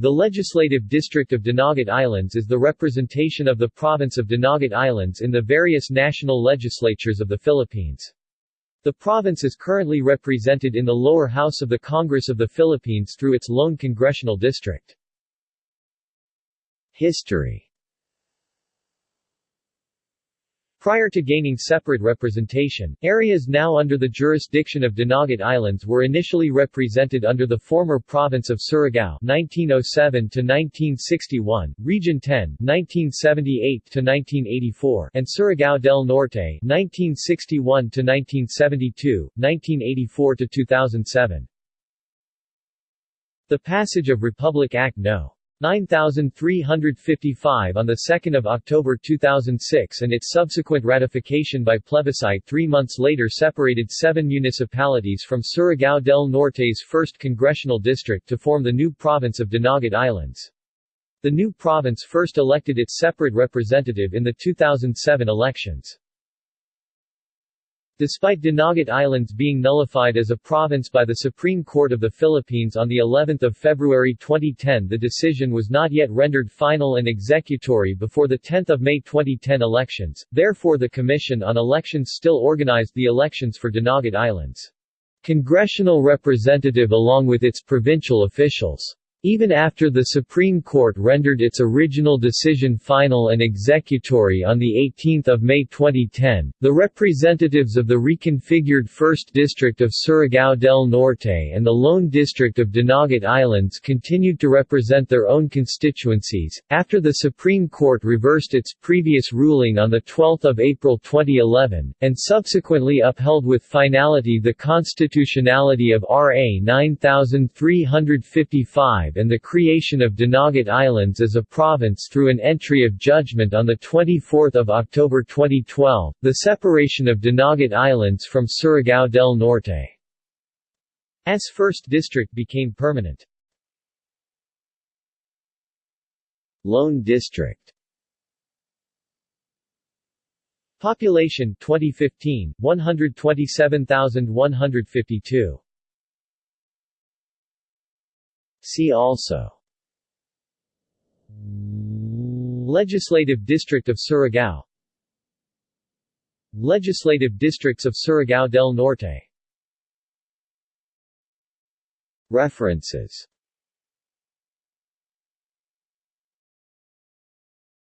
The Legislative District of Dinagat Islands is the representation of the province of Dinagat Islands in the various national legislatures of the Philippines. The province is currently represented in the lower house of the Congress of the Philippines through its lone congressional district. History Prior to gaining separate representation, areas now under the jurisdiction of Dinagat Islands were initially represented under the former province of Surigao 1907 to 1961, Region 10 1978 to 1984, and Surigao del Norte 1961 to 1972, 1984 to 2007. The passage of Republic Act No. 9355 on 2 October 2006 and its subsequent ratification by plebiscite three months later separated seven municipalities from Surigao del Norte's 1st Congressional District to form the new province of Dinagat Islands. The new province first elected its separate representative in the 2007 elections. Despite Dinagat Islands being nullified as a province by the Supreme Court of the Philippines on the 11th of February 2010 the decision was not yet rendered final and executory before the 10th of May 2010 elections, therefore the Commission on Elections still organized the elections for Dinagat Islands. Congressional representative along with its provincial officials even after the Supreme Court rendered its original decision final and executory on 18 May 2010, the representatives of the reconfigured 1st District of Surigao del Norte and the Lone District of Dinagat Islands continued to represent their own constituencies, after the Supreme Court reversed its previous ruling on 12 April 2011, and subsequently upheld with finality the constitutionality of RA 9355 and the creation of Dinagat Islands as a province through an entry of judgment on 24 October 2012, the separation of Dinagat Islands from Surigao del Norte. As 1st District became permanent. Lone District Population 2015 127,152 See also. Legislative District of Surigao. Legislative Districts of Surigao del Norte. References